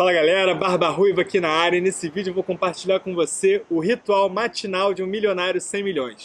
Fala galera, Barba Ruiva aqui na área e nesse vídeo eu vou compartilhar com você o ritual matinal de um milionário 100 milhões.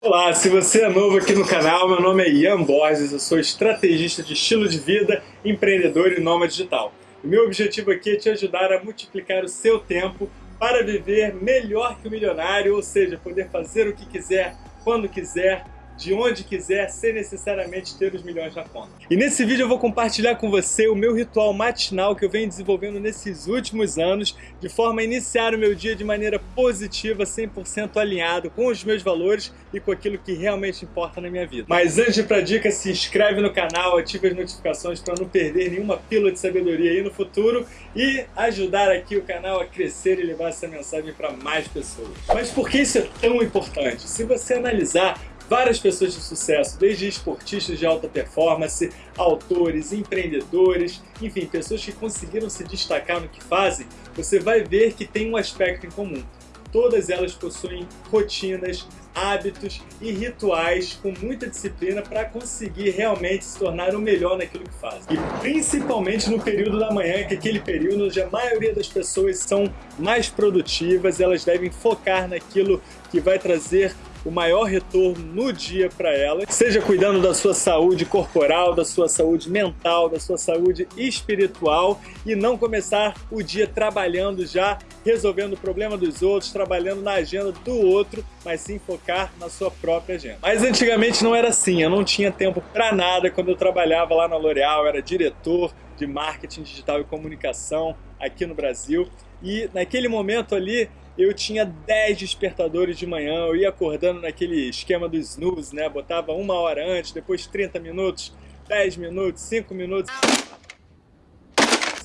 Olá, se você é novo aqui no canal, meu nome é Ian Borges, eu sou estrategista de estilo de vida, empreendedor e nômade digital. O meu objetivo aqui é te ajudar a multiplicar o seu tempo para viver melhor que o milionário, ou seja, poder fazer o que quiser, quando quiser, de onde quiser, sem necessariamente ter os milhões na conta. E nesse vídeo eu vou compartilhar com você o meu ritual matinal que eu venho desenvolvendo nesses últimos anos, de forma a iniciar o meu dia de maneira positiva, 100% alinhado com os meus valores e com aquilo que realmente importa na minha vida. Mas antes de ir pra dica, se inscreve no canal, ativa as notificações para não perder nenhuma pílula de sabedoria aí no futuro e ajudar aqui o canal a crescer e levar essa mensagem para mais pessoas. Mas por que isso é tão importante? Se você analisar várias pessoas de sucesso, desde esportistas de alta performance, autores, empreendedores, enfim, pessoas que conseguiram se destacar no que fazem, você vai ver que tem um aspecto em comum. Todas elas possuem rotinas, hábitos e rituais com muita disciplina para conseguir realmente se tornar o melhor naquilo que fazem. E principalmente no período da manhã, que é aquele período onde a maioria das pessoas são mais produtivas, elas devem focar naquilo que vai trazer o maior retorno no dia para ela, seja cuidando da sua saúde corporal, da sua saúde mental, da sua saúde espiritual e não começar o dia trabalhando já, resolvendo o problema dos outros, trabalhando na agenda do outro, mas sim focar na sua própria agenda. Mas antigamente não era assim, eu não tinha tempo para nada quando eu trabalhava lá na L'Oréal, era diretor de marketing digital e comunicação aqui no Brasil e naquele momento ali eu tinha 10 despertadores de manhã, eu ia acordando naquele esquema do snooze, né? Botava uma hora antes, depois 30 minutos, 10 minutos, 5 minutos.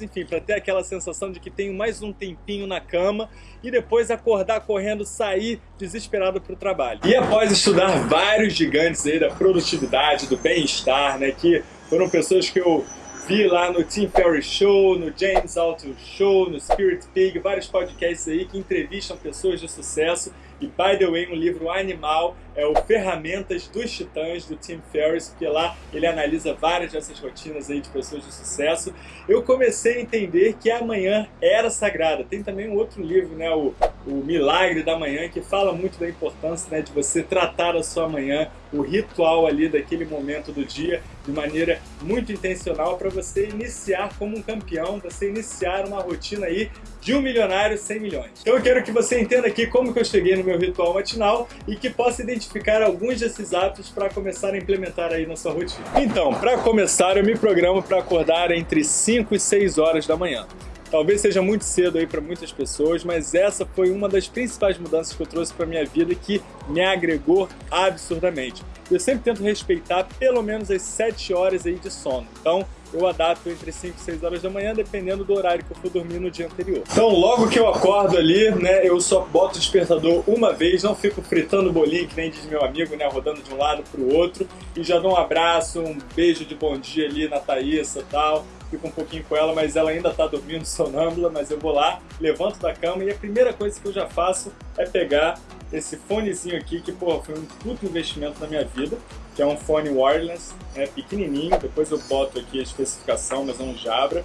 Enfim, para ter aquela sensação de que tenho mais um tempinho na cama e depois acordar correndo, sair desesperado para o trabalho. E após estudar vários gigantes aí da produtividade, do bem-estar, né? Que foram pessoas que eu vi lá no Tim Ferriss Show, no James Altucher Show, no Spirit Pig, vários podcasts aí que entrevistam pessoas de sucesso. E, by the way, um livro animal é o Ferramentas dos Titãs, do Tim Ferriss, porque lá ele analisa várias dessas rotinas aí de pessoas de sucesso. Eu comecei a entender que a manhã era sagrada. Tem também um outro livro, né, o, o Milagre da Manhã, que fala muito da importância né, de você tratar a sua manhã, o ritual ali daquele momento do dia, de maneira muito intencional para você iniciar como um campeão, você iniciar uma rotina aí de um milionário 100 milhões. Então eu quero que você entenda aqui como que eu cheguei no meu ritual matinal e que possa identificar alguns desses hábitos para começar a implementar aí na sua rotina. Então, para começar, eu me programo para acordar entre 5 e 6 horas da manhã. Talvez seja muito cedo aí para muitas pessoas, mas essa foi uma das principais mudanças que eu trouxe para minha vida que me agregou absurdamente. Eu sempre tento respeitar pelo menos as 7 horas aí de sono. Então, eu adapto entre 5 e 6 horas da manhã, dependendo do horário que eu for dormir no dia anterior. Então, logo que eu acordo ali, né, eu só boto o despertador uma vez, não fico fritando bolinho, que nem diz meu amigo, né, rodando de um lado para o outro, e já dou um abraço, um beijo de bom dia ali na Thaísa e tal, fico um pouquinho com ela, mas ela ainda está dormindo sonâmbula, mas eu vou lá, levanto da cama e a primeira coisa que eu já faço é pegar esse fonezinho aqui, que pô, foi um puto investimento na minha vida, que é um fone wireless, né, pequenininho, depois eu boto aqui a especificação, mas é um Jabra.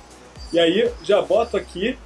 E aí já boto aqui,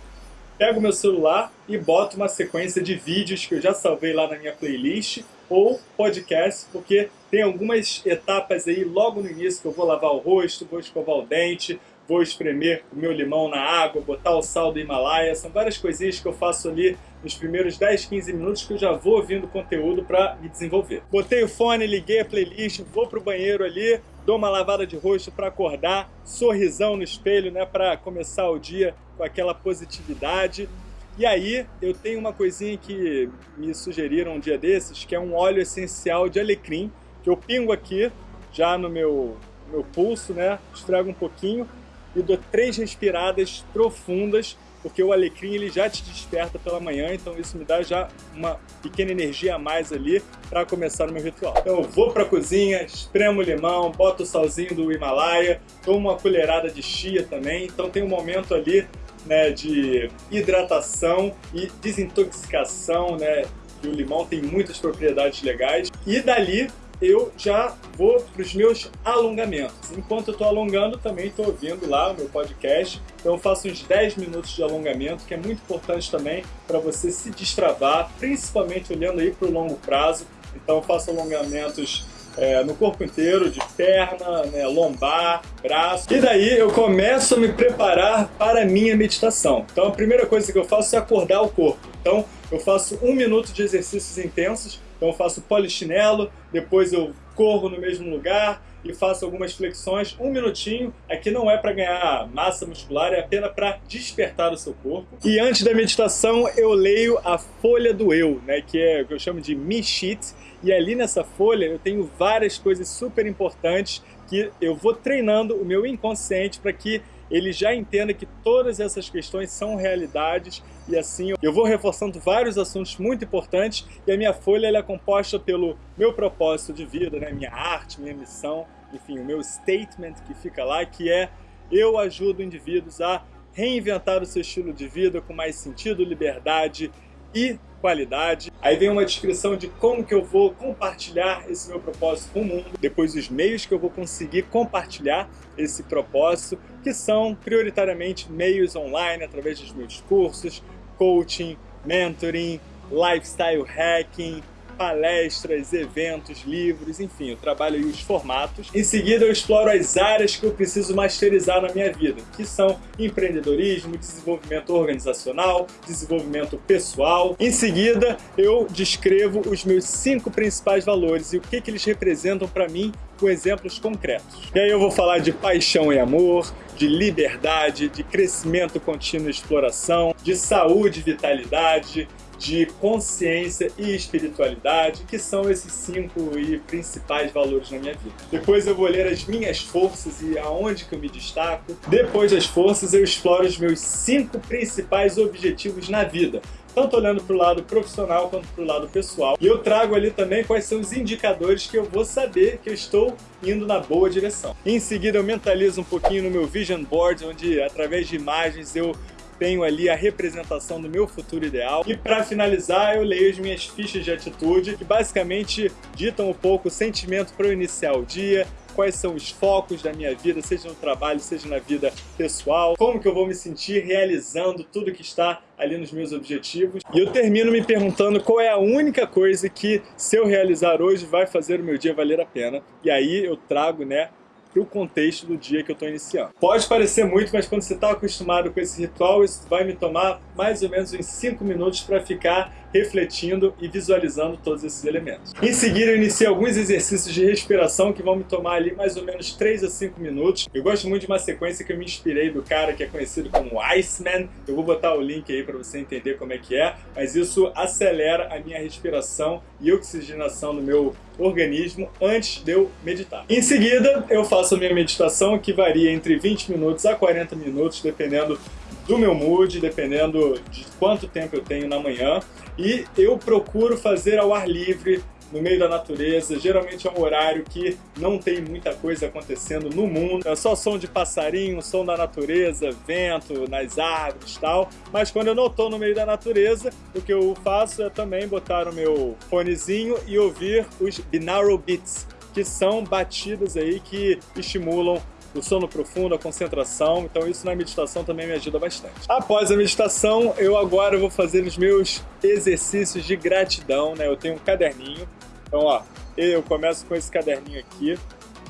pego meu celular e boto uma sequência de vídeos que eu já salvei lá na minha playlist, ou podcast, porque tem algumas etapas aí logo no início que eu vou lavar o rosto, vou escovar o dente, vou espremer o meu limão na água, botar o sal do Himalaia, são várias coisinhas que eu faço ali nos primeiros 10, 15 minutos que eu já vou ouvindo conteúdo para me desenvolver. Botei o fone, liguei a playlist, vou pro banheiro ali, dou uma lavada de rosto para acordar, sorrisão no espelho, né, para começar o dia com aquela positividade. E aí eu tenho uma coisinha que me sugeriram um dia desses, que é um óleo essencial de alecrim, que eu pingo aqui já no meu, meu pulso, né, esfrego um pouquinho e dou três respiradas profundas, porque o alecrim ele já te desperta pela manhã, então isso me dá já uma pequena energia a mais ali para começar o meu ritual. Então eu vou para a cozinha, espremo o limão, boto o salzinho do Himalaia, tomo uma colherada de chia também, então tem um momento ali né, de hidratação e desintoxicação, né, que o limão tem muitas propriedades legais. E dali eu já vou para os meus alongamentos. Enquanto eu estou alongando, também estou ouvindo lá o meu podcast. Então eu faço uns 10 minutos de alongamento, que é muito importante também para você se destravar, principalmente olhando aí para o longo prazo. Então eu faço alongamentos é, no corpo inteiro, de perna, né, lombar, braço. E daí eu começo a me preparar para a minha meditação. Então a primeira coisa que eu faço é acordar o corpo. Então eu faço um minuto de exercícios intensos, então eu faço polichinelo, depois eu corro no mesmo lugar e faço algumas flexões, um minutinho. Aqui não é para ganhar massa muscular, é apenas para despertar o seu corpo. E antes da meditação eu leio a Folha do Eu, né, que é o que eu chamo de Me Sheet, e ali nessa folha eu tenho várias coisas super importantes que eu vou treinando o meu inconsciente para que ele já entenda que todas essas questões são realidades e assim eu vou reforçando vários assuntos muito importantes e a minha folha é composta pelo meu propósito de vida, né? minha arte, minha missão, enfim, o meu statement que fica lá, que é eu ajudo indivíduos a reinventar o seu estilo de vida com mais sentido, liberdade e qualidade. Aí vem uma descrição de como que eu vou compartilhar esse meu propósito com o mundo, depois os meios que eu vou conseguir compartilhar esse propósito, que são prioritariamente meios online, através dos meus cursos, coaching, mentoring, lifestyle hacking, palestras, eventos, livros, enfim, eu trabalho aí os formatos. Em seguida eu exploro as áreas que eu preciso masterizar na minha vida, que são empreendedorismo, desenvolvimento organizacional, desenvolvimento pessoal. Em seguida eu descrevo os meus cinco principais valores e o que, que eles representam para mim com exemplos concretos. E aí eu vou falar de paixão e amor, de liberdade, de crescimento contínuo e exploração, de saúde e vitalidade, de consciência e espiritualidade, que são esses cinco e principais valores na minha vida. Depois eu vou ler as minhas forças e aonde que eu me destaco. Depois das forças eu exploro os meus cinco principais objetivos na vida, tanto olhando para o lado profissional quanto para o lado pessoal. E eu trago ali também quais são os indicadores que eu vou saber que eu estou indo na boa direção. Em seguida eu mentalizo um pouquinho no meu vision board, onde através de imagens eu tenho ali a representação do meu futuro ideal. E para finalizar, eu leio as minhas fichas de atitude, que basicamente ditam um pouco o sentimento para eu iniciar o dia, quais são os focos da minha vida, seja no trabalho, seja na vida pessoal, como que eu vou me sentir realizando tudo que está ali nos meus objetivos. E eu termino me perguntando qual é a única coisa que, se eu realizar hoje, vai fazer o meu dia valer a pena. E aí eu trago, né, para o contexto do dia que eu estou iniciando. Pode parecer muito, mas quando você está acostumado com esse ritual, isso vai me tomar mais ou menos uns 5 minutos para ficar refletindo e visualizando todos esses elementos. Em seguida, eu iniciei alguns exercícios de respiração que vão me tomar ali mais ou menos 3 a 5 minutos. Eu gosto muito de uma sequência que eu me inspirei do cara que é conhecido como Iceman. Eu vou botar o link aí para você entender como é que é, mas isso acelera a minha respiração e oxigenação no meu organismo antes de eu meditar. Em seguida, eu faço a minha meditação que varia entre 20 minutos a 40 minutos, dependendo do meu mood, dependendo de quanto tempo eu tenho na manhã. E eu procuro fazer ao ar livre, no meio da natureza, geralmente é um horário que não tem muita coisa acontecendo no mundo, é só som de passarinho, som da natureza, vento nas árvores e tal, mas quando eu não estou no meio da natureza, o que eu faço é também botar o meu fonezinho e ouvir os binaural beats, que são batidas aí que estimulam o sono profundo, a concentração, então isso na meditação também me ajuda bastante. Após a meditação, eu agora vou fazer os meus exercícios de gratidão, né? Eu tenho um caderninho, então ó, eu começo com esse caderninho aqui,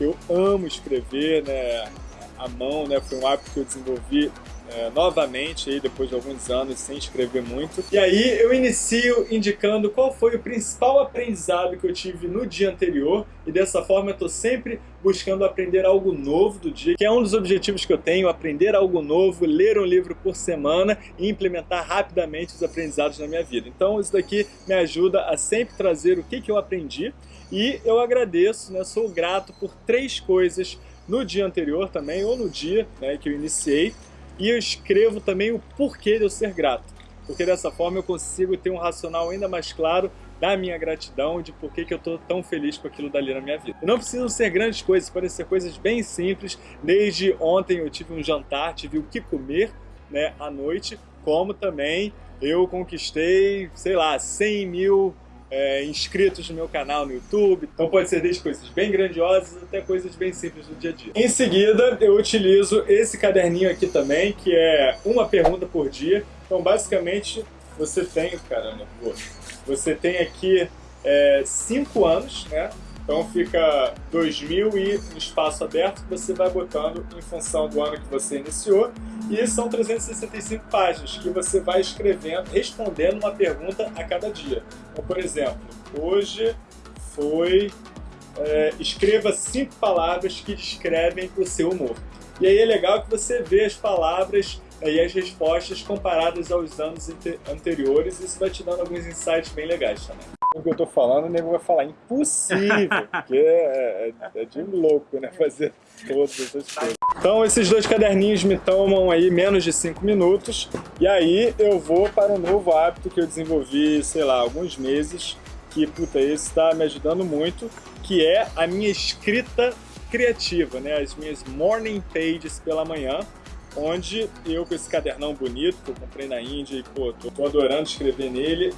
eu amo escrever, né? A mão, né? Foi um hábito que eu desenvolvi é, novamente aí depois de alguns anos sem escrever muito. E aí eu inicio indicando qual foi o principal aprendizado que eu tive no dia anterior e dessa forma eu estou sempre buscando aprender algo novo do dia, que é um dos objetivos que eu tenho, aprender algo novo, ler um livro por semana e implementar rapidamente os aprendizados na minha vida. Então isso daqui me ajuda a sempre trazer o que, que eu aprendi e eu agradeço, né, sou grato por três coisas no dia anterior também, ou no dia né, que eu iniciei, e eu escrevo também o porquê de eu ser grato. Porque dessa forma eu consigo ter um racional ainda mais claro da minha gratidão, de por que, eu estou tão feliz com aquilo dali na minha vida. E não precisam ser grandes coisas, podem ser coisas bem simples. Desde ontem eu tive um jantar, tive o que comer né, à noite, como também eu conquistei, sei lá, 100 mil é, inscritos no meu canal no YouTube. Então pode ser desde coisas bem grandiosas até coisas bem simples do dia a dia. Em seguida, eu utilizo esse caderninho aqui também, que é uma pergunta por dia. Então basicamente você tem, caramba, você tem aqui é, cinco anos, né? Então fica 2000 e no espaço aberto que você vai botando em função do ano que você iniciou. E são 365 páginas que você vai escrevendo, respondendo uma pergunta a cada dia. Então, por exemplo, hoje foi... É, escreva cinco palavras que descrevem o seu humor. E aí é legal que você vê as palavras e as respostas comparadas aos anos anteriores. Isso vai te dando alguns insights bem legais também o que eu tô falando, o nego vai falar impossível, porque é, é, é, de louco, né, fazer todas essas coisas. Então esses dois caderninhos me tomam aí menos de 5 minutos, e aí eu vou para um novo hábito que eu desenvolvi, sei lá, alguns meses, que, puta, esse está me ajudando muito, que é a minha escrita criativa, né, as minhas morning pages pela manhã, onde eu com esse cadernão bonito que eu comprei na Índia e pô, tô, tô adorando escrever nele,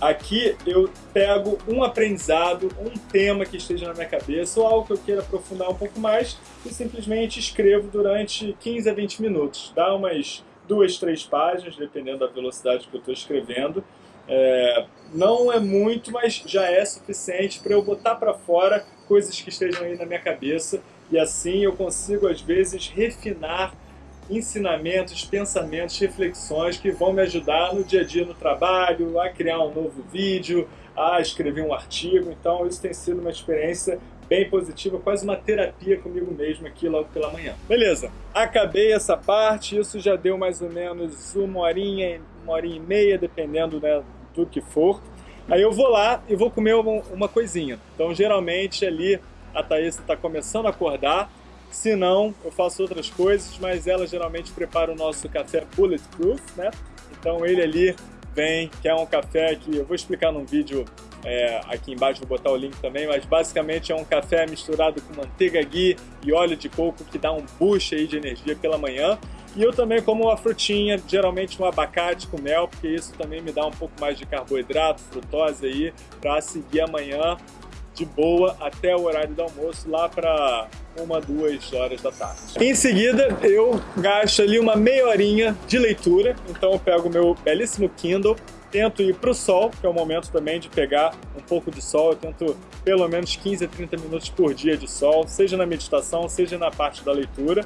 Aqui eu pego um aprendizado, um tema que esteja na minha cabeça ou algo que eu queira aprofundar um pouco mais e simplesmente escrevo durante 15 a 20 minutos. Dá umas duas, três páginas, dependendo da velocidade que eu estou escrevendo. É, não é muito, mas já é suficiente para eu botar para fora coisas que estejam aí na minha cabeça e assim eu consigo, às vezes, refinar ensinamentos, pensamentos, reflexões que vão me ajudar no dia a dia no trabalho, a criar um novo vídeo, a escrever um artigo. Então isso tem sido uma experiência bem positiva, quase uma terapia comigo mesmo aqui logo pela manhã. Beleza, acabei essa parte, isso já deu mais ou menos uma horinha, uma horinha e meia, dependendo né, do que for. Aí eu vou lá e vou comer uma, coisinha. Então geralmente ali a Thaís está começando a acordar, se não, eu faço outras coisas, mas ela geralmente prepara o nosso café Bulletproof, né? Então ele ali vem, que é um café que eu vou explicar num vídeo é, aqui embaixo, vou botar o link também, mas basicamente é um café misturado com manteiga ghee e óleo de coco que dá um boost aí de energia pela manhã. E eu também como uma frutinha, geralmente um abacate com mel, porque isso também me dá um pouco mais de carboidrato, frutose aí, para seguir amanhã de boa até o horário do almoço, lá para uma, duas horas da tarde. Em seguida, eu gasto ali uma meia horinha de leitura, então eu pego o meu belíssimo Kindle, tento ir para o sol, que é o momento também de pegar um pouco de sol, eu tento pelo menos 15 a 30 minutos por dia de sol, seja na meditação, seja na parte da leitura,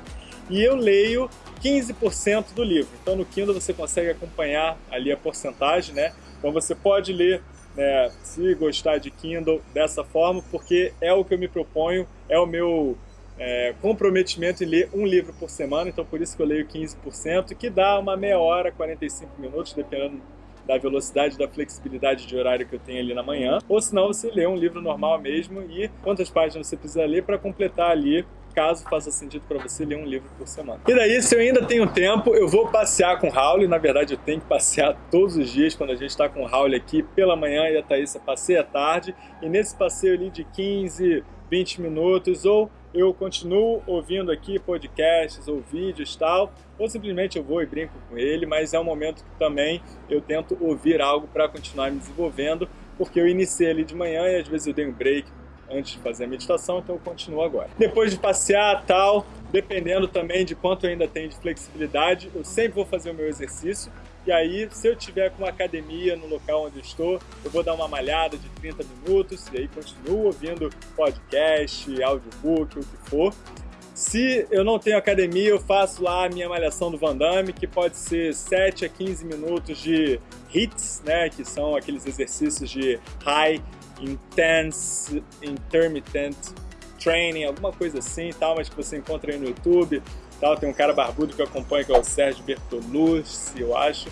e eu leio 15% do livro. Então no Kindle você consegue acompanhar ali a porcentagem, né? Então você pode ler né, se gostar de Kindle dessa forma, porque é o que eu me proponho, é o meu é, comprometimento em ler um livro por semana, então por isso que eu leio 15%, que dá uma meia hora, 45 minutos, dependendo da velocidade, da flexibilidade de horário que eu tenho ali na manhã, ou senão você lê um livro normal mesmo e quantas páginas você precisa ler para completar ali caso faça sentido para você ler um livro por semana. E daí, se eu ainda tenho tempo, eu vou passear com o Raul. Na verdade, eu tenho que passear todos os dias quando a gente está com o Raul aqui pela manhã e a Thaís passeia à tarde. E nesse passeio ali de 15, 20 minutos, ou eu continuo ouvindo aqui podcasts ou vídeos tal, ou simplesmente eu vou e brinco com ele, mas é um momento que também eu tento ouvir algo para continuar me desenvolvendo, porque eu iniciei ali de manhã e às vezes eu dei um break antes de fazer a meditação, então eu continuo agora. Depois de passear tal, dependendo também de quanto eu ainda tenho de flexibilidade, eu sempre vou fazer o meu exercício. E aí, se eu tiver com uma academia no local onde eu estou, eu vou dar uma malhada de 30 minutos e aí continuo ouvindo podcast, audiobook, o que for. Se eu não tenho academia, eu faço lá a minha malhação do Van Damme, que pode ser 7 a 15 minutos de hits, né, que são aqueles exercícios de high Intense Intermittent Training, alguma coisa assim tal, mas que você encontra aí no YouTube. Tal. Tem um cara barbudo que eu acompanho, que é o Sérgio Bertolucci, eu acho.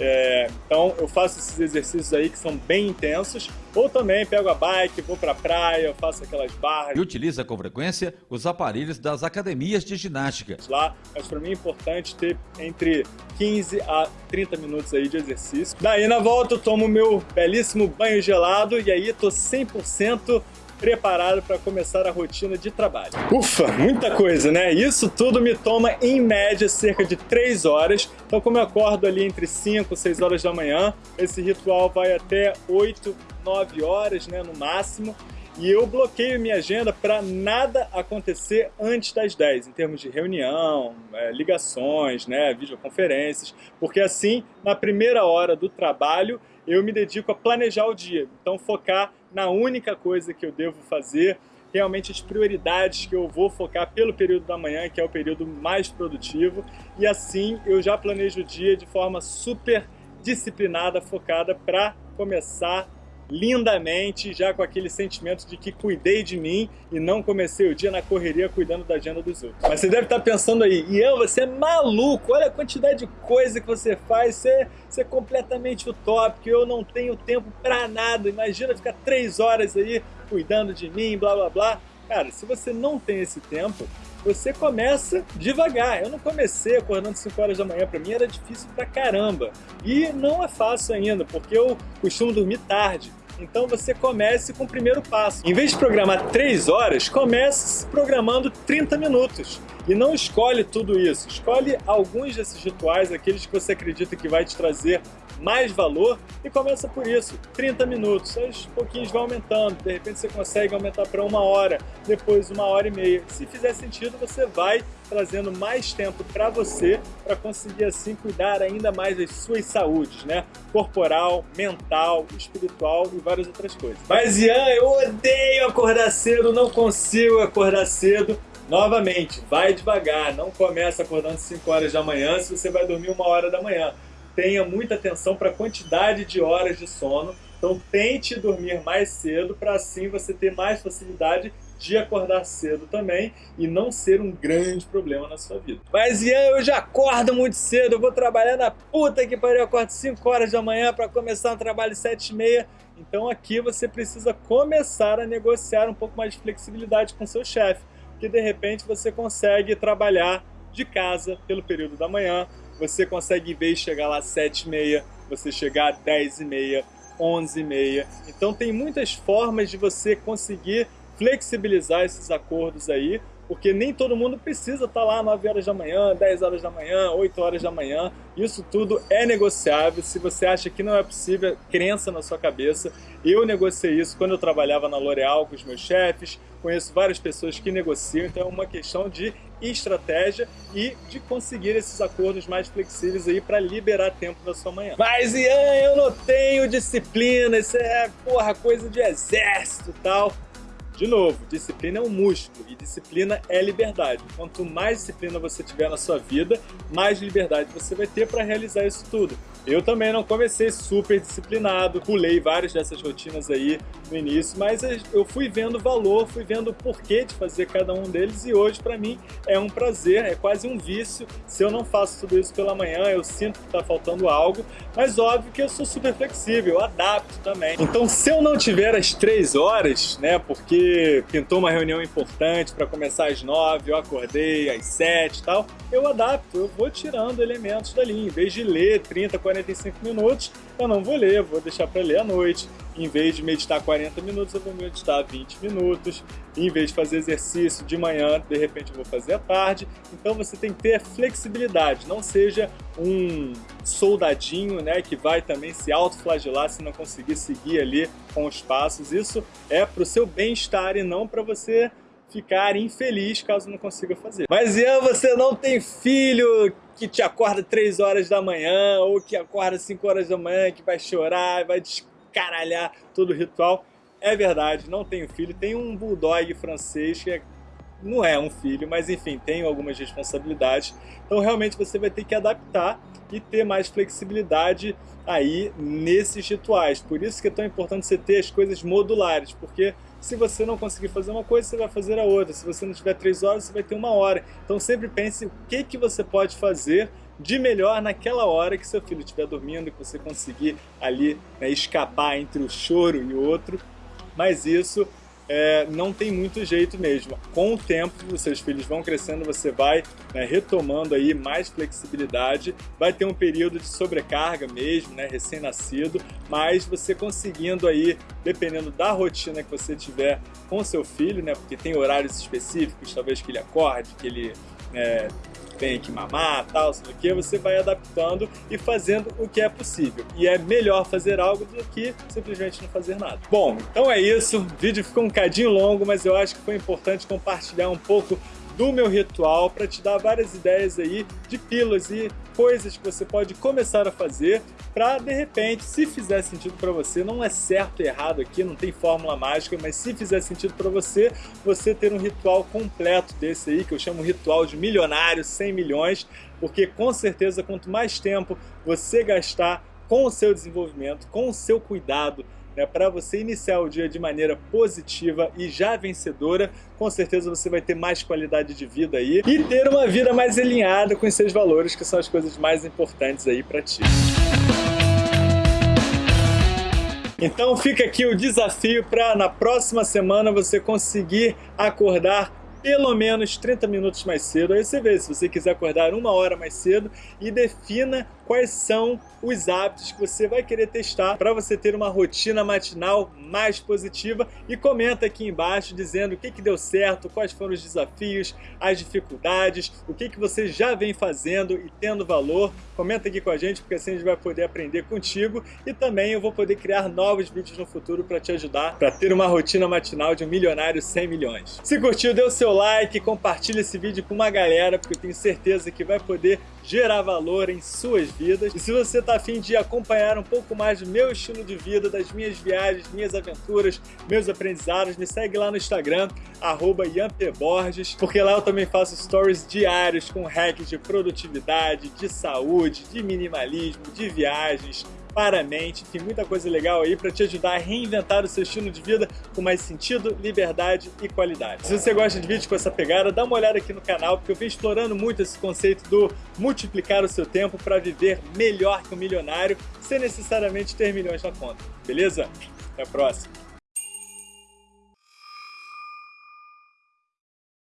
É, então eu faço esses exercícios aí que são bem intensos, ou também pego a bike, vou pra praia, faço aquelas barras. E utiliza com frequência os aparelhos das academias de ginástica. Lá, mas para mim é importante ter entre 15 a 30 minutos aí de exercício. Daí na volta eu tomo meu belíssimo banho gelado e aí tô 100% preparado para começar a rotina de trabalho. Ufa, muita coisa, né? Isso tudo me toma, em média, cerca de 3 horas. Então, como eu acordo ali entre 5 e 6 horas da manhã, esse ritual vai até 8 9 horas, né, no máximo, e eu bloqueio minha agenda para nada acontecer antes das 10, em termos de reunião, é, ligações, né, videoconferências, porque assim, na primeira hora do trabalho, eu me dedico a planejar o dia. Então, focar na única coisa que eu devo fazer, realmente as prioridades que eu vou focar pelo período da manhã, que é o período mais produtivo, e assim eu já planejo o dia de forma super disciplinada, focada para começar lindamente, já com aquele sentimento de que cuidei de mim e não comecei o dia na correria cuidando da agenda dos outros. Mas você deve estar pensando aí, Ian, você é maluco, olha a quantidade de coisa que você faz, você, você é completamente utópico, eu não tenho tempo para nada, imagina ficar três horas aí cuidando de mim, blá blá blá. Cara, se você não tem esse tempo, você começa devagar. Eu não comecei acordando 5 horas da manhã, para mim era difícil pra caramba. E não é fácil ainda, porque eu costumo dormir tarde. Então você comece com o primeiro passo. Em vez de programar 3 horas, comece programando 30 minutos. E não escolhe tudo isso. Escolhe alguns desses rituais, aqueles que você acredita que vai te trazer mais valor e começa por isso, 30 minutos, aos pouquinhos vai aumentando, de repente você consegue aumentar para uma hora, depois uma hora e meia. Se fizer sentido, você vai trazendo mais tempo para você, para conseguir assim cuidar ainda mais das suas saúdes, né? Corporal, mental, espiritual e várias outras coisas. Mas Ian, eu odeio acordar cedo, não consigo acordar cedo. Novamente, vai devagar, não começa acordando 5 horas da manhã se você vai dormir uma hora da manhã tenha muita atenção para a quantidade de horas de sono. Então tente dormir mais cedo para assim você ter mais facilidade de acordar cedo também e não ser um grande problema na sua vida. Mas Ian, eu já acordo muito cedo, eu vou trabalhar na puta que pariu, eu acordo 5 horas da manhã para começar um trabalho 7 e meia. Então aqui você precisa começar a negociar um pouco mais de flexibilidade com seu chefe, que de repente você consegue trabalhar de casa pelo período da manhã, você consegue, vez de chegar lá às 7h30, você chegar às 10h30, 11h30. Então tem muitas formas de você conseguir flexibilizar esses acordos aí, porque nem todo mundo precisa estar lá 9 horas da manhã, 10 horas da manhã, 8 horas da manhã. Isso tudo é negociável. Se você acha que não é possível, crença na sua cabeça. Eu negociei isso quando eu trabalhava na L'Oréal com os meus chefes, conheço várias pessoas que negociam, então é uma questão de estratégia e de conseguir esses acordos mais flexíveis aí para liberar tempo da sua manhã. Mas Ian, eu não tenho disciplina, isso é porra, coisa de exército e tal. De novo, disciplina é um músculo e disciplina é liberdade. Quanto mais disciplina você tiver na sua vida, mais liberdade você vai ter para realizar isso tudo. Eu também não comecei super disciplinado, pulei várias dessas rotinas aí no início, mas eu fui vendo valor, fui vendo o porquê de fazer cada um deles e hoje para mim é um prazer, é quase um vício. Se eu não faço tudo isso pela manhã, eu sinto que está faltando algo, mas óbvio que eu sou super flexível, eu adapto também. Então se eu não tiver as três horas, né, porque pintou uma reunião importante para começar às nove, eu acordei às sete e tal, eu adapto, eu vou tirando elementos dali, em vez de ler 30, 40 45 minutos, eu não vou ler, vou deixar para ler à noite. Em vez de meditar 40 minutos, eu vou meditar 20 minutos. Em vez de fazer exercício de manhã, de repente eu vou fazer à tarde. Então você tem que ter flexibilidade, não seja um soldadinho né, que vai também se autoflagelar se não conseguir seguir ali com os passos. Isso é para o seu bem-estar e não para você ficar infeliz caso não consiga fazer. Mas Ian, você não tem filho que te acorda 3 horas da manhã ou que acorda 5 horas da manhã, que vai chorar, vai descaralhar todo o ritual. É verdade, não tenho filho. Tenho um bulldog francês que é, não é um filho, mas enfim, tenho algumas responsabilidades. Então realmente você vai ter que adaptar e ter mais flexibilidade aí nesses rituais. Por isso que é tão importante você ter as coisas modulares, porque se você não conseguir fazer uma coisa, você vai fazer a outra. Se você não tiver três horas, você vai ter uma hora. Então sempre pense o que, que você pode fazer de melhor naquela hora que seu filho estiver dormindo, que você conseguir ali né, escapar entre o choro e o outro. Mas isso é, não tem muito jeito mesmo. Com o tempo, os seus filhos vão crescendo, você vai né, retomando aí mais flexibilidade, vai ter um período de sobrecarga mesmo, né, recém-nascido, mas você conseguindo aí, dependendo da rotina que você tiver com seu filho, né, porque tem horários específicos, talvez que ele acorde, que ele é, tenha que mamar, tal, sei o que, você vai adaptando e fazendo o que é possível. E é melhor fazer algo do que simplesmente não fazer nada. Bom, então é isso. O vídeo ficou um cadinho longo, mas eu acho que foi importante compartilhar um pouco do meu ritual para te dar várias ideias aí de pílulas e coisas que você pode começar a fazer para de repente, se fizer sentido para você, não é certo e errado aqui, não tem fórmula mágica, mas se fizer sentido para você, você ter um ritual completo desse aí, que eu chamo ritual de milionário, 100 milhões, porque com certeza quanto mais tempo você gastar com o seu desenvolvimento, com o seu cuidado, né, para você iniciar o dia de maneira positiva e já vencedora, com certeza você vai ter mais qualidade de vida aí e ter uma vida mais alinhada com os seus valores, que são as coisas mais importantes aí para ti. Então fica aqui o desafio para na próxima semana você conseguir acordar pelo menos 30 minutos mais cedo. Aí você vê se você quiser acordar uma hora mais cedo e defina quais são os hábitos que você vai querer testar para você ter uma rotina matinal mais positiva e comenta aqui embaixo dizendo o que, que deu certo, quais foram os desafios, as dificuldades, o que, que você já vem fazendo e tendo valor. Comenta aqui com a gente porque assim a gente vai poder aprender contigo e também eu vou poder criar novos vídeos no futuro para te ajudar para ter uma rotina matinal de um milionário 100 milhões. Se curtiu, dê o seu like, compartilha esse vídeo com uma galera porque eu tenho certeza que vai poder gerar valor em suas vidas. E se você está afim de acompanhar um pouco mais do meu estilo de vida, das minhas viagens, minhas aventuras, meus aprendizados, me segue lá no Instagram, arroba Borges, porque lá eu também faço stories diários com hacks de produtividade, de saúde, de minimalismo, de viagens, para a mente. Tem muita coisa legal aí para te ajudar a reinventar o seu estilo de vida com mais sentido, liberdade e qualidade. Se você gosta de vídeos com essa pegada, dá uma olhada aqui no canal, porque eu venho explorando muito esse conceito do multiplicar o seu tempo para viver melhor que um milionário, sem necessariamente ter milhões na conta. Beleza? Até a próxima!